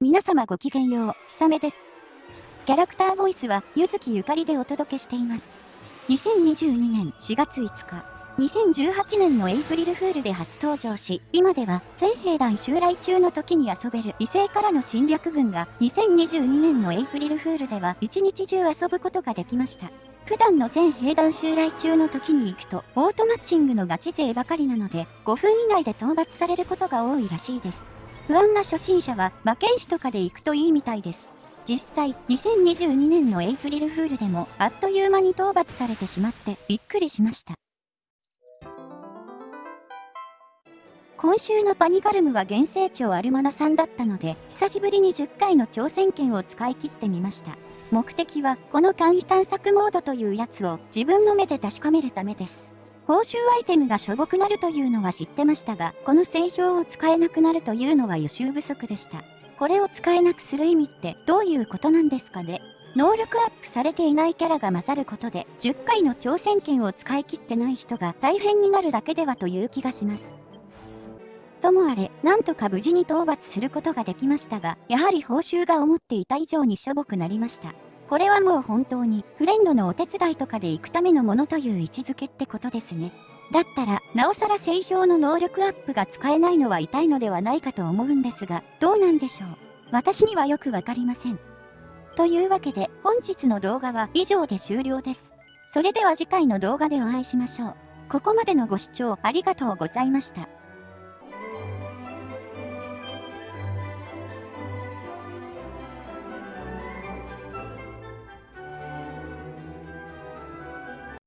皆様ごきげんよう、ひさめです。キャラクターボイスは、ゆずきゆかりでお届けしています。2022年4月5日、2018年のエイプリルフールで初登場し、今では全兵団襲来中の時に遊べる異性からの侵略軍が2022年のエイプリルフールでは一日中遊ぶことができました。普段の全兵団襲来中の時に行くと、オートマッチングのガチ勢ばかりなので、5分以内で討伐されることが多いらしいです。不安な初心者は魔剣士とかで行くといいみたいです。実際、2022年のエイプリルフールでもあっという間に討伐されてしまってびっくりしました。今週のパニガルムは原成長アルマナさんだったので、久しぶりに10回の挑戦権を使い切ってみました。目的は、この簡易探索モードというやつを自分の目で確かめるためです。報酬アイテムがしょぼくなるというのは知ってましたが、この製氷を使えなくなるというのは予習不足でした。これを使えなくする意味ってどういうことなんですかね？能力アップされていないキャラが混ざることで10回の挑戦権を使い切ってない人が大変になるだけではという気がします。ともあれ、なんとか無事に討伐することができましたが、やはり報酬が思っていた以上にしょぼくなりました。これはもう本当にフレンドのお手伝いとかで行くためのものという位置づけってことですね。だったら、なおさら製氷の能力アップが使えないのは痛いのではないかと思うんですが、どうなんでしょう？私にはよくわかりません。というわけで、本日の動画は以上で終了です。それでは次回の動画でお会いしましょう。ここまでのご視聴ありがとうございました。